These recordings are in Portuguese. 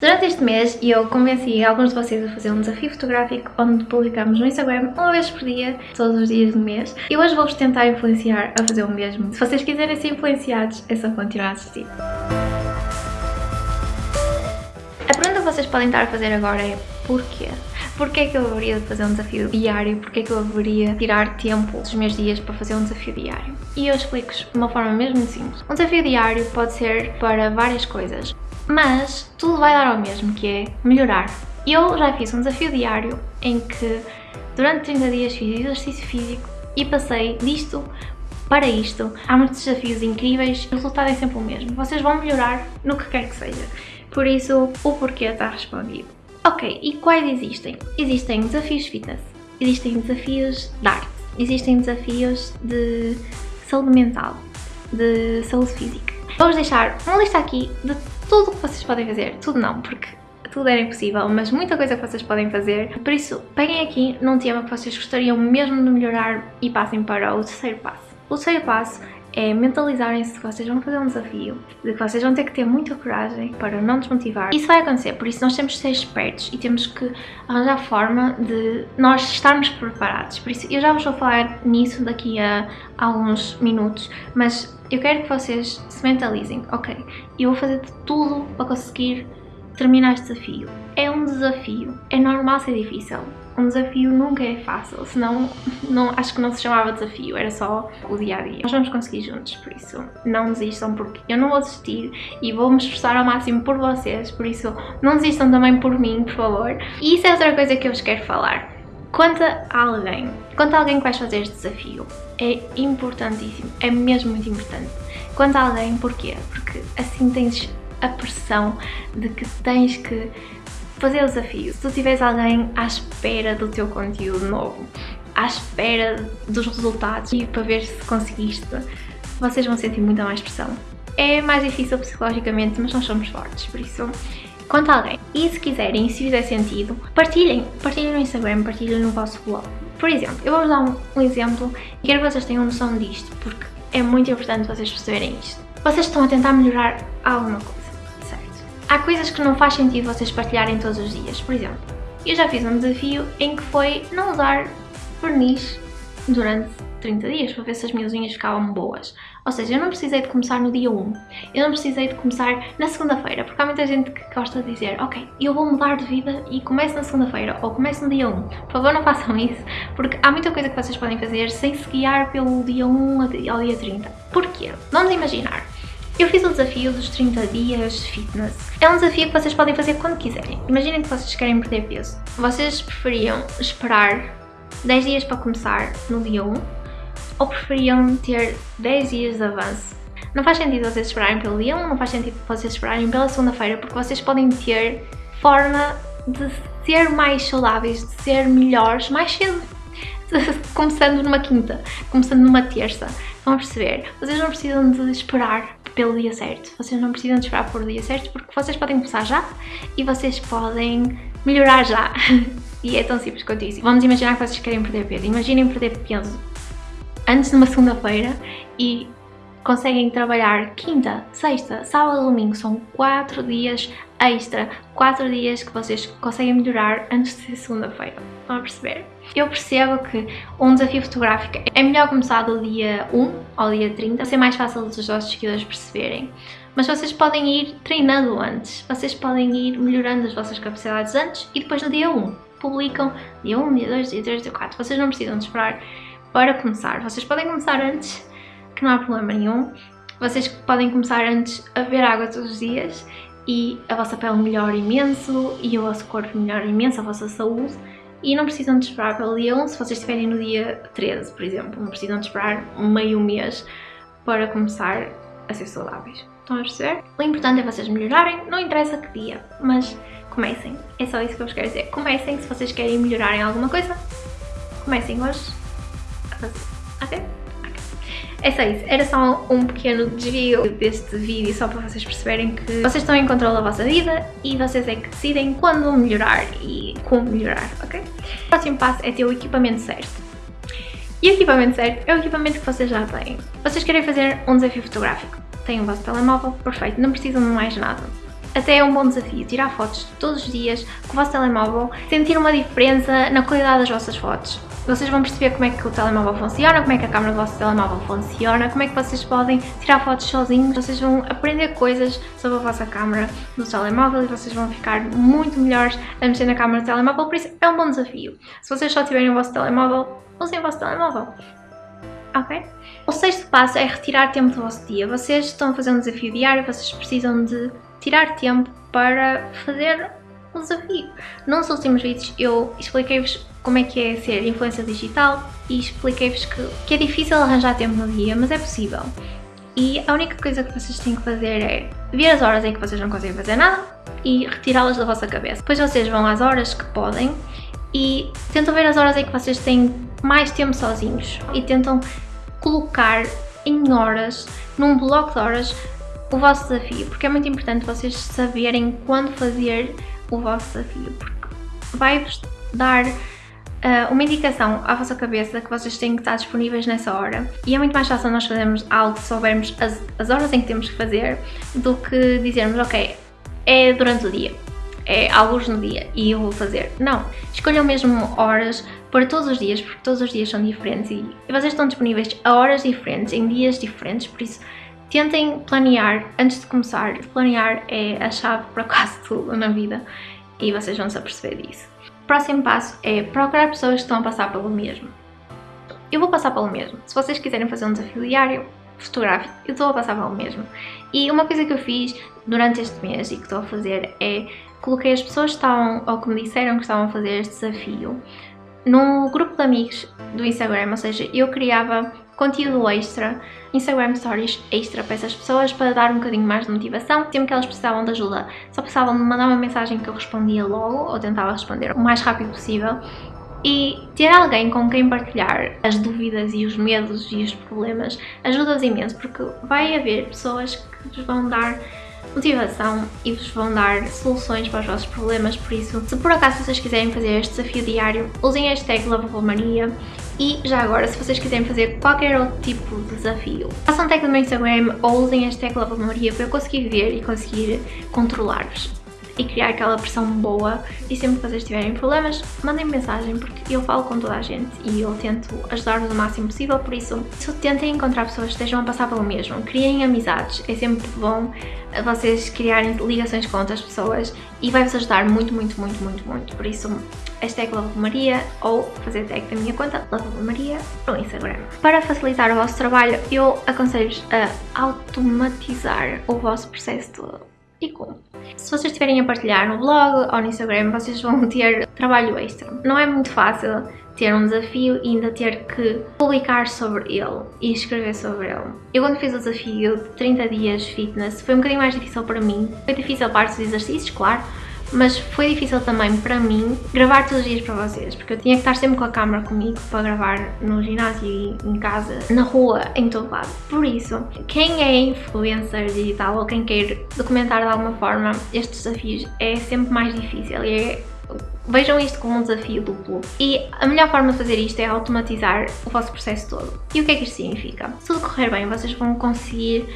Durante este mês eu convenci alguns de vocês a fazer um desafio fotográfico onde publicamos no Instagram uma vez por dia, todos os dias do mês e hoje vou-vos tentar influenciar a fazer o mesmo. Se vocês quiserem ser influenciados é só continuar a assistir. A pergunta que vocês podem estar a fazer agora é porquê? Porquê é que eu haveria de fazer um desafio diário? Porquê é que eu haveria de tirar tempo dos meus dias para fazer um desafio diário? E eu explico-vos de uma forma mesmo simples. Um desafio diário pode ser para várias coisas mas tudo vai dar ao mesmo, que é melhorar. Eu já fiz um desafio diário em que durante 30 dias fiz exercício físico e passei disto para isto. Há muitos desafios incríveis, o resultado é sempre o mesmo. Vocês vão melhorar no que quer que seja. Por isso, o porquê está respondido. Ok, e quais existem? Existem desafios fitness, existem desafios de arte, existem desafios de saúde mental, de saúde física. Vamos deixar uma lista aqui de tudo o que vocês podem fazer. Tudo não, porque tudo era impossível, mas muita coisa que vocês podem fazer. Por isso, peguem aqui num tema que vocês gostariam mesmo de melhorar e passem para o terceiro passo. O terceiro passo é mentalizarem-se que vocês vão fazer um desafio, de que vocês vão ter que ter muita coragem para não desmotivar. Isso vai acontecer, por isso nós temos que ser espertos e temos que arranjar forma de nós estarmos preparados. Por isso eu já vos vou falar nisso daqui a alguns minutos, mas eu quero que vocês se mentalizem, ok, eu vou fazer de tudo para conseguir terminar este desafio. É um desafio, é normal ser difícil, um desafio nunca é fácil, senão não, acho que não se chamava desafio, era só o dia a dia. Nós vamos conseguir juntos, por isso não desistam, porque eu não vou desistir e vou me esforçar ao máximo por vocês, por isso não desistam também por mim, por favor. E isso é outra coisa que eu vos quero falar. Quanto a alguém, quanto a alguém que vais fazer este desafio, é importantíssimo, é mesmo muito importante. Quanto a alguém, porquê? Porque assim tens a pressão de que tens que fazer o desafio. Se tu tiveres alguém à espera do teu conteúdo novo, à espera dos resultados e para ver se conseguiste, vocês vão sentir muita mais pressão. É mais difícil psicologicamente, mas nós somos fortes, por isso conta alguém. E se quiserem, se fizer sentido, partilhem. Partilhem no Instagram, partilhem no vosso blog. Por exemplo, eu vou-vos dar um, um exemplo e quero que vocês tenham noção disto, porque é muito importante vocês perceberem isto. Vocês estão a tentar melhorar alguma coisa Há coisas que não faz sentido vocês partilharem todos os dias. Por exemplo, eu já fiz um desafio em que foi não usar verniz durante 30 dias para ver se as minhas unhas ficavam boas. Ou seja, eu não precisei de começar no dia 1, eu não precisei de começar na segunda-feira, porque há muita gente que gosta de dizer ok, eu vou mudar de vida e começo na segunda-feira ou começo no dia 1. Por favor não façam isso, porque há muita coisa que vocês podem fazer sem se guiar pelo dia 1 ao dia 30. Porquê? Vamos imaginar, eu fiz o desafio dos 30 dias fitness. É um desafio que vocês podem fazer quando quiserem. Imaginem que vocês querem perder peso. Vocês preferiam esperar 10 dias para começar no dia 1 ou preferiam ter 10 dias de avanço? Não faz sentido vocês esperarem pelo dia 1, não faz sentido vocês esperarem pela segunda-feira, porque vocês podem ter forma de ser mais saudáveis, de ser melhores mais cedo. Começando numa quinta, começando numa terça. Estão a perceber? Vocês não precisam de esperar pelo dia certo. Vocês não precisam de esperar por o dia certo porque vocês podem começar já e vocês podem melhorar já. e é tão simples quanto isso. Vamos imaginar que vocês querem perder peso. Imaginem perder peso antes de uma segunda-feira e conseguem trabalhar quinta, sexta, sábado, domingo. São quatro dias extra, quatro dias que vocês conseguem melhorar antes de ser segunda-feira. Estão a perceber? Eu percebo que um desafio fotográfico é melhor começar do dia 1 ao dia 30, para ser mais fácil dos vossos seguidores perceberem. Mas vocês podem ir treinando antes, vocês podem ir melhorando as vossas capacidades antes e depois no dia 1 publicam dia 1, dia 2, dia 3, dia 4. Vocês não precisam de esperar para começar. Vocês podem começar antes, que não há problema nenhum. Vocês podem começar antes a beber água todos os dias e a vossa pele melhora imenso e o vosso corpo melhora imenso, a vossa saúde e não precisam de esperar pelo dia 1 se vocês estiverem no dia 13, por exemplo. Não precisam de esperar meio mês para começar a ser saudáveis. Estão a perceber? O importante é vocês melhorarem, não interessa que dia, mas comecem. É só isso que eu vos quero dizer. Comecem se vocês querem melhorar em alguma coisa. Comecem hoje a fazer. Ok? É só isso, era só um pequeno desvio deste vídeo só para vocês perceberem que vocês estão em controle da vossa vida e vocês é que decidem quando melhorar e como melhorar, ok? O próximo passo é ter o equipamento certo. E o equipamento certo é o equipamento que vocês já têm. Vocês querem fazer um desafio fotográfico, têm o vosso telemóvel, perfeito, não precisam de mais nada. até é um bom desafio tirar fotos todos os dias com o vosso telemóvel, sentir uma diferença na qualidade das vossas fotos. Vocês vão perceber como é que o telemóvel funciona, como é que a câmera do vosso telemóvel funciona, como é que vocês podem tirar fotos sozinhos, vocês vão aprender coisas sobre a vossa câmera do telemóvel e vocês vão ficar muito melhores a mexer na câmera do telemóvel, por isso é um bom desafio. Se vocês só tiverem o vosso telemóvel, usem o vosso telemóvel. Ok? O sexto passo é retirar tempo do vosso dia. Vocês estão a fazer um desafio diário, vocês precisam de tirar tempo para fazer um desafio. Nos últimos vídeos eu expliquei-vos como é que é ser influência digital e expliquei-vos que, que é difícil arranjar tempo no dia, mas é possível. E a única coisa que vocês têm que fazer é ver as horas em que vocês não conseguem fazer nada e retirá-las da vossa cabeça. Depois vocês vão às horas que podem e tentam ver as horas em que vocês têm mais tempo sozinhos e tentam colocar em horas, num bloco de horas, o vosso desafio, porque é muito importante vocês saberem quando fazer o vosso desafio, porque vai-vos dar uh, uma indicação à vossa cabeça que vocês têm que estar disponíveis nessa hora e é muito mais fácil nós fazermos algo soubermos as, as horas em que temos que fazer do que dizermos, ok, é durante o dia, é alguns no dia e eu vou fazer. Não, escolham mesmo horas para todos os dias, porque todos os dias são diferentes e vocês estão disponíveis a horas diferentes, em dias diferentes, por isso Tentem planear antes de começar. Planear é a chave para quase tudo na vida e vocês vão se aperceber disso. O próximo passo é procurar pessoas que estão a passar pelo mesmo. Eu vou passar pelo mesmo. Se vocês quiserem fazer um desafio diário, fotográfico, eu estou a passar pelo mesmo. E uma coisa que eu fiz durante este mês e que estou a fazer é coloquei as pessoas que estavam, ou que me disseram que estavam a fazer este desafio, num grupo de amigos do Instagram, ou seja, eu criava conteúdo extra, Instagram Stories extra para essas pessoas para dar um bocadinho mais de motivação. Sempre que elas precisavam de ajuda, só precisavam de mandar uma mensagem que eu respondia logo ou tentava responder o mais rápido possível. E ter alguém com quem partilhar as dúvidas e os medos e os problemas ajuda-vos imenso, porque vai haver pessoas que vos vão dar motivação e vos vão dar soluções para os vossos problemas, por isso, se por acaso vocês quiserem fazer este desafio diário, usem a hashtag Maria e já agora, se vocês quiserem fazer qualquer outro tipo de desafio, façam tag no meu Instagram ou usem hashtag Maria para eu conseguir ver e conseguir controlar-vos e criar aquela pressão boa e sempre que vocês tiverem problemas, mandem mensagem porque eu falo com toda a gente e eu tento ajudar-vos o máximo possível, por isso tentem encontrar pessoas que estejam a passar pelo mesmo, criem amizades, é sempre bom vocês criarem ligações com outras pessoas e vai-vos ajudar muito, muito, muito, muito, muito, por isso hashtag Maria ou fazer tag da minha conta Maria no Instagram. Para facilitar o vosso trabalho, eu aconselho-vos a automatizar o vosso processo todo. E como? Se vocês estiverem a partilhar no blog ou no Instagram, vocês vão ter trabalho extra. Não é muito fácil ter um desafio e ainda ter que publicar sobre ele e escrever sobre ele. Eu quando fiz o desafio de 30 dias fitness foi um bocadinho mais difícil para mim. Foi difícil a parte dos exercícios, claro, mas foi difícil também para mim gravar todos os dias para vocês, porque eu tinha que estar sempre com a câmera comigo para gravar no ginásio e em casa, na rua, em todo lado. Por isso, quem é influencer digital ou quem quer documentar de alguma forma estes desafios é sempre mais difícil e é Vejam isto como um desafio duplo. E a melhor forma de fazer isto é automatizar o vosso processo todo. E o que é que isto significa? Se tudo correr bem, vocês vão conseguir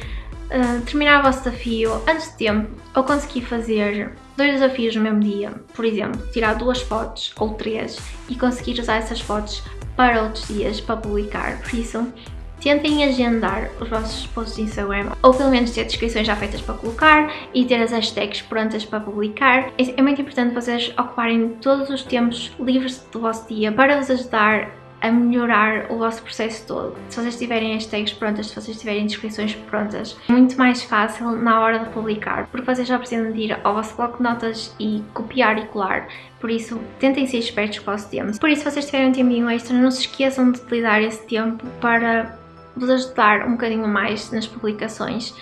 uh, terminar o vosso desafio antes de tempo ou conseguir fazer dois desafios no mesmo dia. Por exemplo, tirar duas fotos ou três e conseguir usar essas fotos para outros dias para publicar. Por isso, tentem agendar os vossos posts de Instagram ou pelo menos ter descrições já feitas para colocar e ter as hashtags prontas para publicar. É muito importante vocês ocuparem todos os tempos livres do vosso dia para vos ajudar a melhorar o vosso processo todo. Se vocês tiverem hashtags prontas, se vocês tiverem descrições prontas, é muito mais fácil na hora de publicar, porque vocês já precisam de ir ao vosso bloco de notas e copiar e colar. Por isso, tentem ser espertos com o vosso tempo. Por isso, se vocês tiverem um tempinho extra, não se esqueçam de utilizar esse tempo para vos ajudar um bocadinho mais nas publicações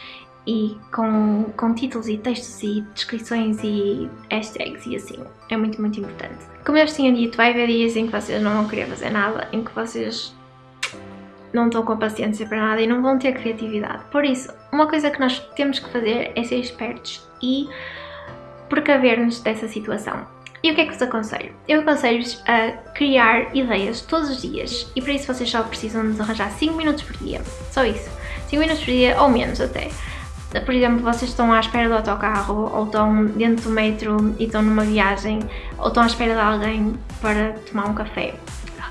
e com, com títulos e textos e descrições e hashtags e assim. É muito, muito importante. Como eu vos tinha dito, vai haver dias em que vocês não vão querer fazer nada, em que vocês não estão com paciência para nada e não vão ter criatividade. Por isso, uma coisa que nós temos que fazer é ser espertos e precaver-nos dessa situação. E o que é que vos aconselho? Eu aconselho-vos a criar ideias todos os dias e para isso vocês só precisam de arranjar 5 minutos por dia, só isso. 5 minutos por dia ou menos até por exemplo, vocês estão à espera do autocarro, ou estão dentro do metro e estão numa viagem, ou estão à espera de alguém para tomar um café.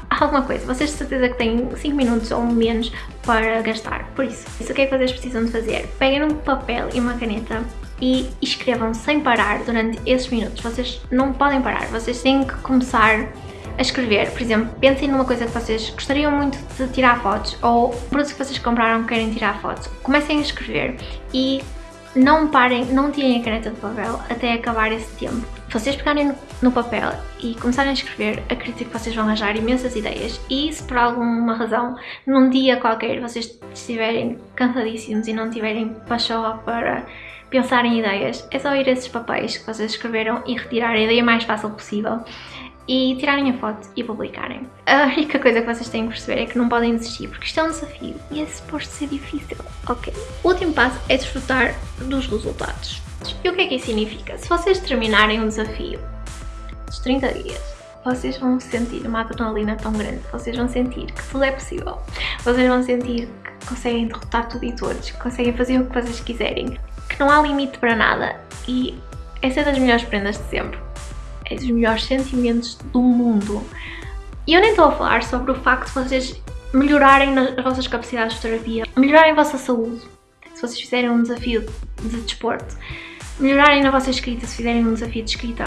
Alguma coisa, vocês de certeza que têm 5 minutos ou menos para gastar. Por isso, isso o que é que vocês precisam de fazer? Peguem um papel e uma caneta e escrevam sem parar durante esses minutos. Vocês não podem parar, vocês têm que começar a escrever. Por exemplo, pensem numa coisa que vocês gostariam muito de tirar fotos ou produtos que vocês compraram que querem tirar fotos. Comecem a escrever e não parem, não tirem a caneta do papel até acabar esse tempo. Se vocês pegarem no papel e começarem a escrever, acredito que vocês vão arranjar imensas ideias e se por alguma razão, num dia qualquer, vocês estiverem cansadíssimos e não tiverem pachorra para pensar em ideias, é só ir a esses papéis que vocês escreveram e retirar a ideia mais fácil possível e tirarem a foto e publicarem. A única coisa que vocês têm que perceber é que não podem desistir, porque isto é um desafio e é suposto ser difícil, ok? O último passo é desfrutar dos resultados. E o que é que isso significa? Se vocês terminarem um desafio dos 30 dias, vocês vão sentir uma adrenalina tão grande, vocês vão sentir que tudo é possível, vocês vão sentir que conseguem derrotar tudo e todos, que conseguem fazer o que vocês quiserem, que não há limite para nada e essa é das melhores prendas de sempre é dos melhores sentimentos do mundo. E eu nem estou a falar sobre o facto de vocês melhorarem nas vossas capacidades de fotografia, melhorarem a vossa saúde, se vocês fizerem um desafio de desporto, melhorarem na vossa escrita se fizerem um desafio de escrita.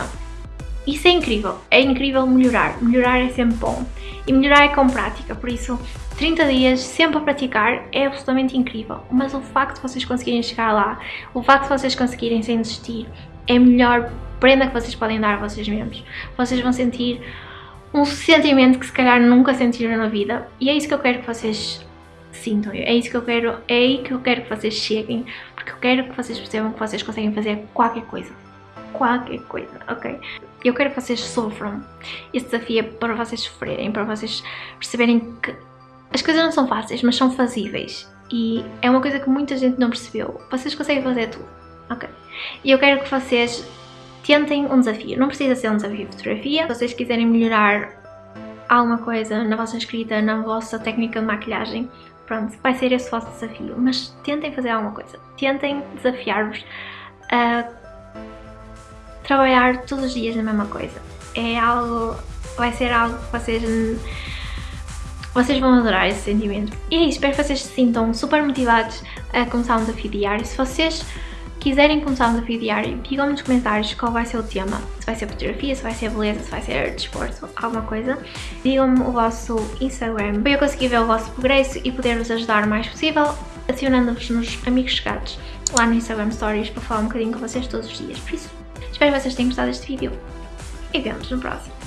Isso é incrível, é incrível melhorar, melhorar é sempre bom e melhorar é com prática, por isso 30 dias sempre a praticar é absolutamente incrível, mas o facto de vocês conseguirem chegar lá, o facto de vocês conseguirem sem desistir, é a melhor prenda que vocês podem dar a vocês mesmos. Vocês vão sentir um sentimento que se calhar nunca sentiram na vida. E é isso que eu quero que vocês sintam, é isso que eu quero, é aí que eu quero que vocês cheguem, porque eu quero que vocês percebam que vocês conseguem fazer qualquer coisa, qualquer coisa, ok? Eu quero que vocês sofram, esse desafio é para vocês sofrerem, para vocês perceberem que as coisas não são fáceis, mas são fazíveis. E é uma coisa que muita gente não percebeu, vocês conseguem fazer tudo, ok? E eu quero que vocês tentem um desafio. Não precisa ser um desafio de fotografia. Se vocês quiserem melhorar alguma coisa na vossa escrita, na vossa técnica de maquilhagem, pronto, vai ser esse o vosso desafio. Mas tentem fazer alguma coisa. Tentem desafiar-vos a trabalhar todos os dias na mesma coisa. É algo... vai ser algo que vocês... Vocês vão adorar esse sentimento. E é isso, espero que vocês se sintam super motivados a começar um desafio diário. Se vocês quiserem começar um desafio diário, digam-me nos comentários qual vai ser o tema. Se vai ser fotografia, se vai ser beleza, se vai ser desporto, alguma coisa. Digam-me o vosso Instagram para eu conseguir ver o vosso progresso e poder-vos ajudar o mais possível, adicionando-vos nos amigos chegados lá no Instagram Stories para falar um bocadinho com vocês todos os dias. Por isso, espero que vocês tenham gostado deste vídeo e vemos no próximo.